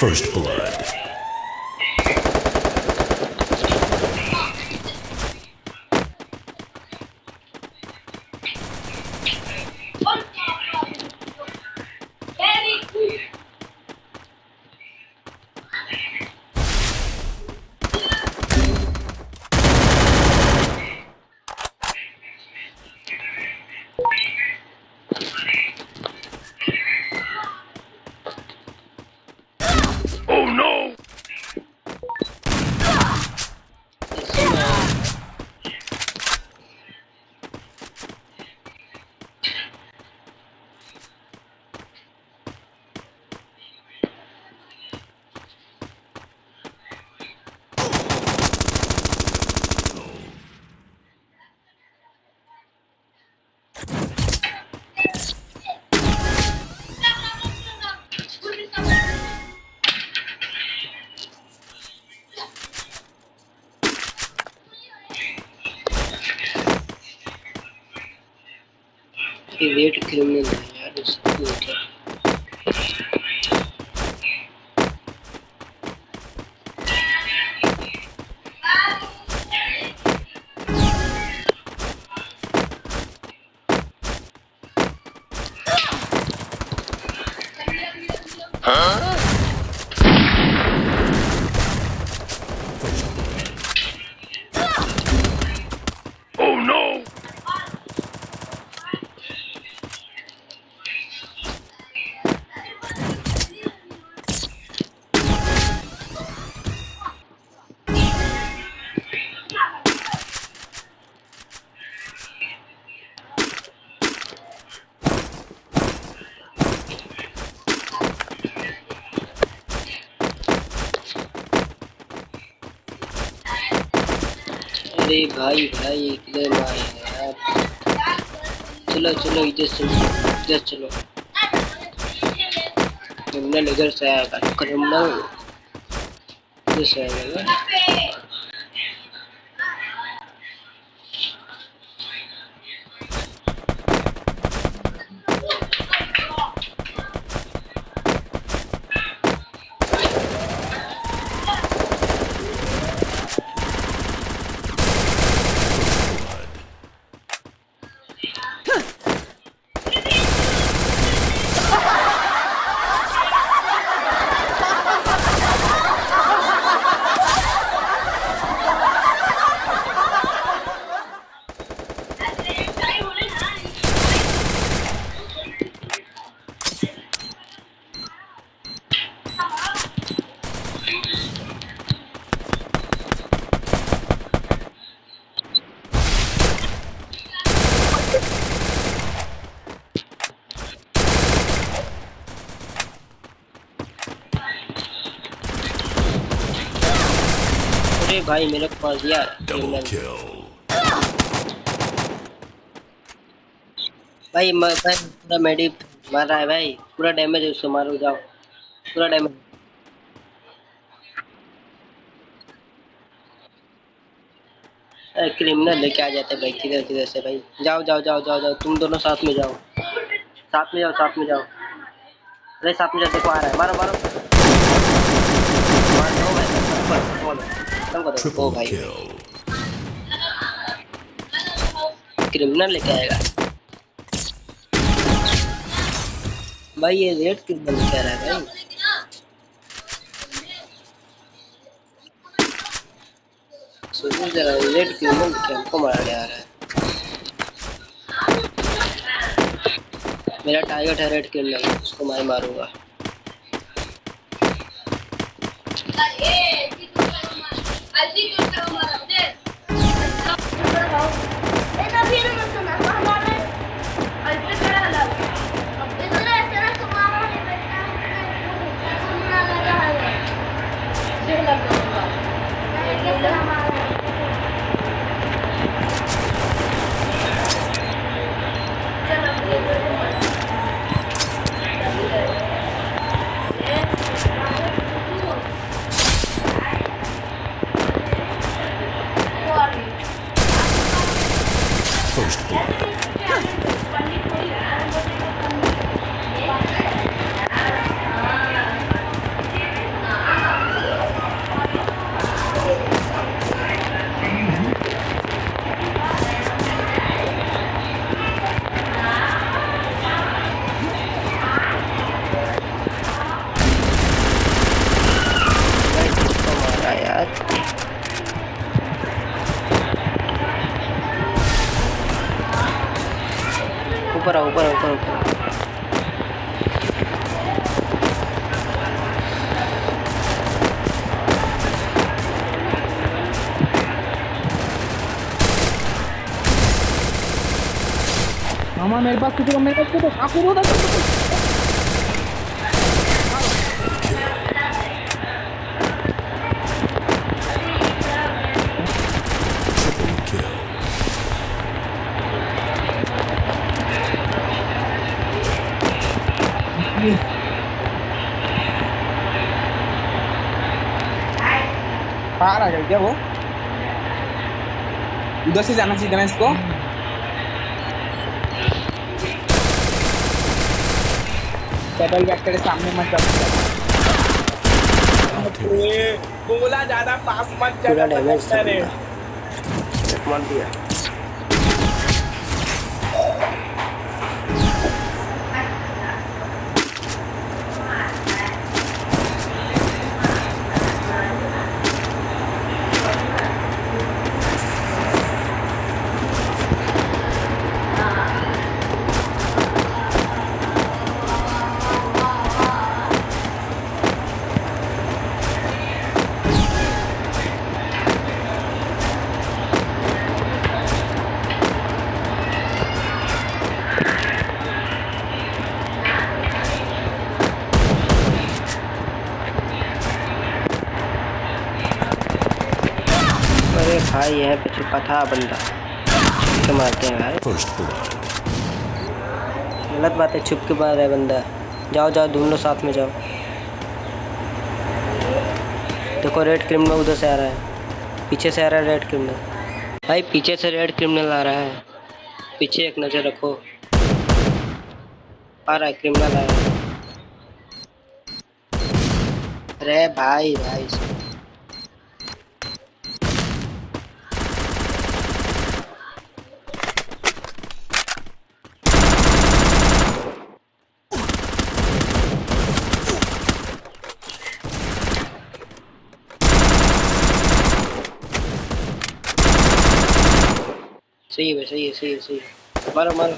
First blood. ये वेट criminal है यार उसको Oh अरे भाई भाई इधर यार। चलो चलो, इधर चलो इधर चलो। क्रिमिनल इधर से आएगा क्रिमिनल इधर से आएगा ना? अरे भाई मेरे को मार दिया। भाई मैं भाई पूरा मेडी मार रहा है भाई। पूरा डैमेज है उसको मारो जाओ। पूरा डैमेज क्रिमिनल लेके आ जाते भाई किधर किधर से भाई? जाओ जाओ जाओ जाओ जाओ। तुम दोनों साथ में जाओ। साथ में जाओ साथ में जाओ। अरे साथ में जाओ देखो आ रहा है। मारो मारो। मार ऊपर, खत्म करो ओ भाई क्रिमिनल लेके आएगा। भाई ये रेड क्रिमिनल लेके आ रहा है भाई। सोचो जरा रेड क्रिमिनल लेके हमको मारने आ रहा है। मेरा टारगेट है रेड क्रिमिनल उसको मैं मारूँगा। ऊपर आओ ऊपर आओ ऊपर ऊपर मामा मेरे पास किसी को मेरे पास किसी को आखिर होता बाहर आ गई क्या वो? उधर से जाना चाहिए ना इसको डबल बैक करे सामने मत जाओ बोला ज़्यादा पास मत पूरा जाना डैमेज अरे मार दिया भाई यहाँ पे छुपा था बंदा। छुप के मारते हैं भाई? गलत बात है छुप के मार रहा है बंदा। जाओ जाओ ढूंढ लो साथ में जाओ। देखो रेड क्रिमिनल उधर से आ रहा है। पीछे से आ रहा है रेड क्रिमिनल भाई पीछे से रेड क्रिमिनल आ रहा है। पीछे एक नज़र रखो। आ रहा है क्रिमिनल आ रहा है। अरे भाई भाई सही है भाई सही है सही है सही है मारो मारो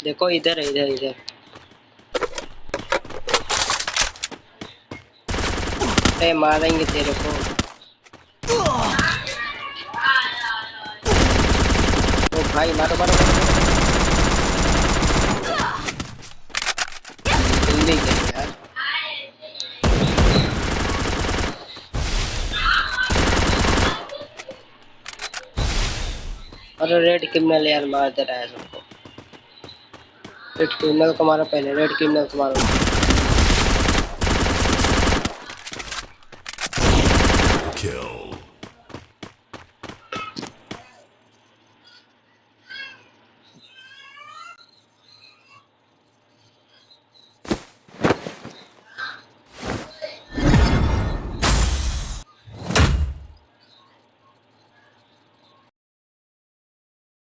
देखो इधर है इधर इधर अरे मारेंगे तेरे को ओ भाई मारो मारो मारो जल्दी कर यार अरे रेड क्रिमिनल यार मार दे रहा है सबको। रेड क्रिमिनल को मारो पहले रेड क्रिमिनल को मारो।